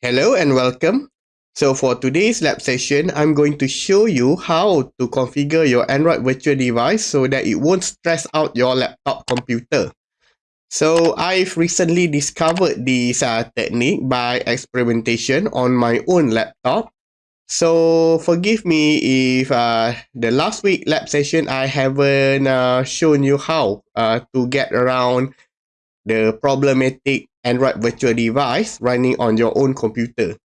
Hello and welcome. So for today's lab session, I'm going to show you how to configure your Android virtual device so that it won't stress out your laptop computer. So I've recently discovered this uh, technique by experimentation on my own laptop. So forgive me if uh, the last week lab session I haven't uh, shown you how uh, to get around the problematic Android virtual device running on your own computer.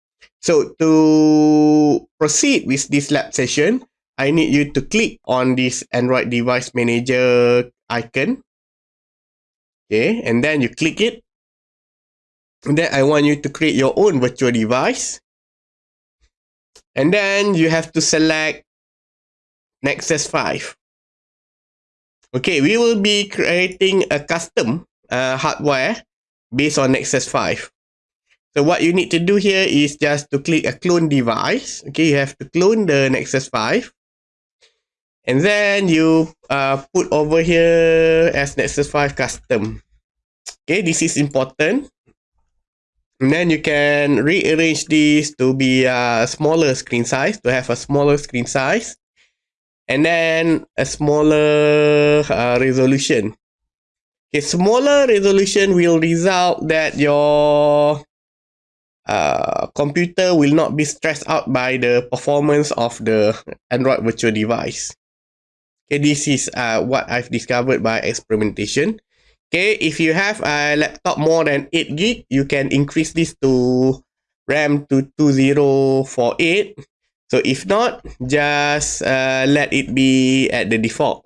So to proceed with this lab session, I need you to click on this Android device manager icon. Okay, and then you click it. And then I want you to create your own virtual device. And then you have to select Nexus 5. Okay, we will be creating a custom uh, hardware based on Nexus 5. So what you need to do here is just to click a clone device. Okay, you have to clone the Nexus 5. And then you uh, put over here as Nexus 5 custom. Okay, this is important. And then you can rearrange this to be a smaller screen size, to have a smaller screen size. And then a smaller uh, resolution. A smaller resolution will result that your uh, computer will not be stressed out by the performance of the Android virtual device. Okay, this is uh, what I've discovered by experimentation. Okay, if you have a laptop more than 8 gig, you can increase this to RAM to 2048. So if not, just uh, let it be at the default.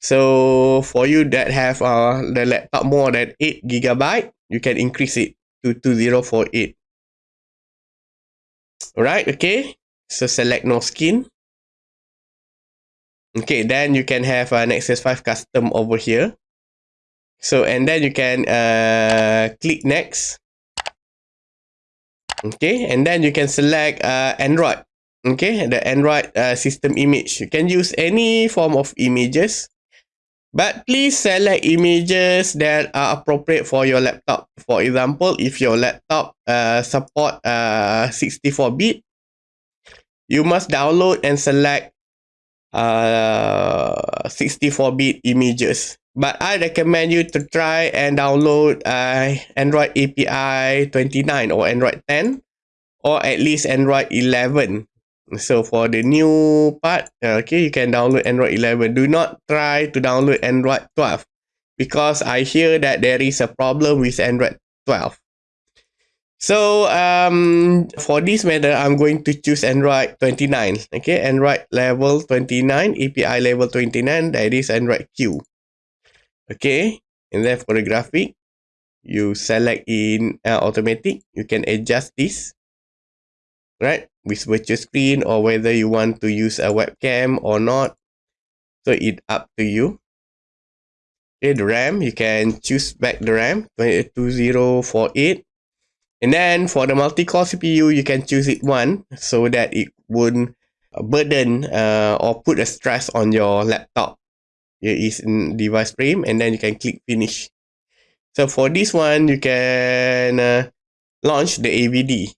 So for you that have uh, the laptop more than 8 gigabyte, you can increase it to 2048. Alright, okay. So select no skin. Okay, then you can have an Nexus 5 custom over here. So, and then you can uh, click next. Okay, and then you can select uh, Android. Okay, the Android uh, system image. You can use any form of images. But please select images that are appropriate for your laptop. For example, if your laptop uh, support uh, 64-bit, you must download and select uh, 64-bit images. But I recommend you to try and download uh, Android API 29 or Android 10 or at least Android 11 so for the new part, uh, okay, you can download Android 11. Do not try to download Android 12 because I hear that there is a problem with Android 12. So um, for this matter, I'm going to choose Android 29. Okay, Android level 29, API level 29, that is Android Q. Okay, and then for the graphic, you select in uh, automatic. You can adjust this right? With virtual screen or whether you want to use a webcam or not. So it up to you. Okay the ram you can choose back the ram 2048 and then for the multi-core cpu you can choose it one so that it won't burden uh, or put a stress on your laptop. Here is in device frame and then you can click finish. So for this one you can uh, launch the avd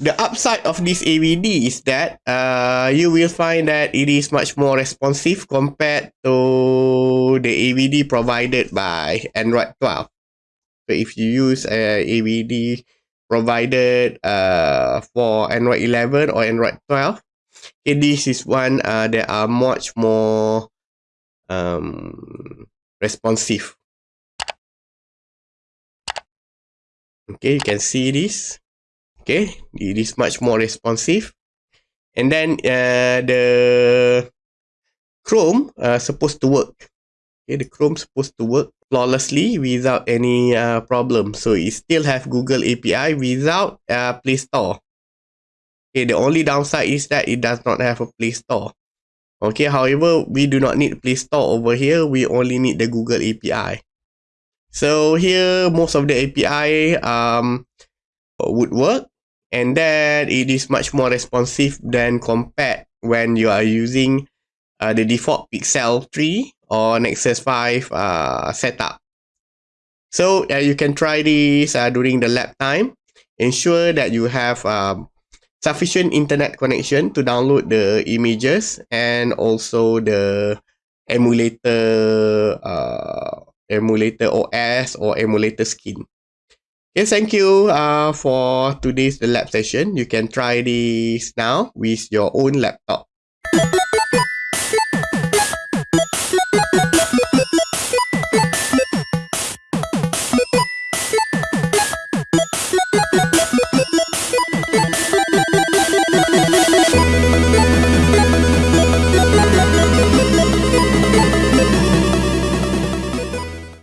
the upside of this AVD is that uh, you will find that it is much more responsive compared to the AVD provided by Android 12. So if you use a AVD provided uh, for Android 11 or Android 12, okay, this is one uh, that are much more um, responsive. Okay, you can see this okay it is much more responsive. And then uh, the chrome uh, supposed to work. Okay the chrome supposed to work flawlessly without any uh, problem. So it still have google api without uh, play store. Okay the only downside is that it does not have a play store. Okay however we do not need play store over here. We only need the google api so here most of the api um would work and then it is much more responsive than compared when you are using uh, the default Pixel 3 or Nexus 5 uh, setup. So uh, you can try this uh, during the lab time. Ensure that you have um, sufficient internet connection to download the images and also the emulator uh, emulator OS or emulator skin. Okay, thank you uh, for today's lab session. You can try this now with your own laptop.